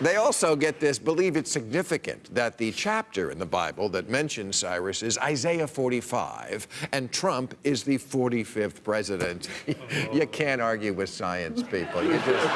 They also get this, believe it's significant that the chapter in the Bible that mentions Cyrus is Isaiah 45, and Trump is the 45th president. you can't argue with science, people. You just...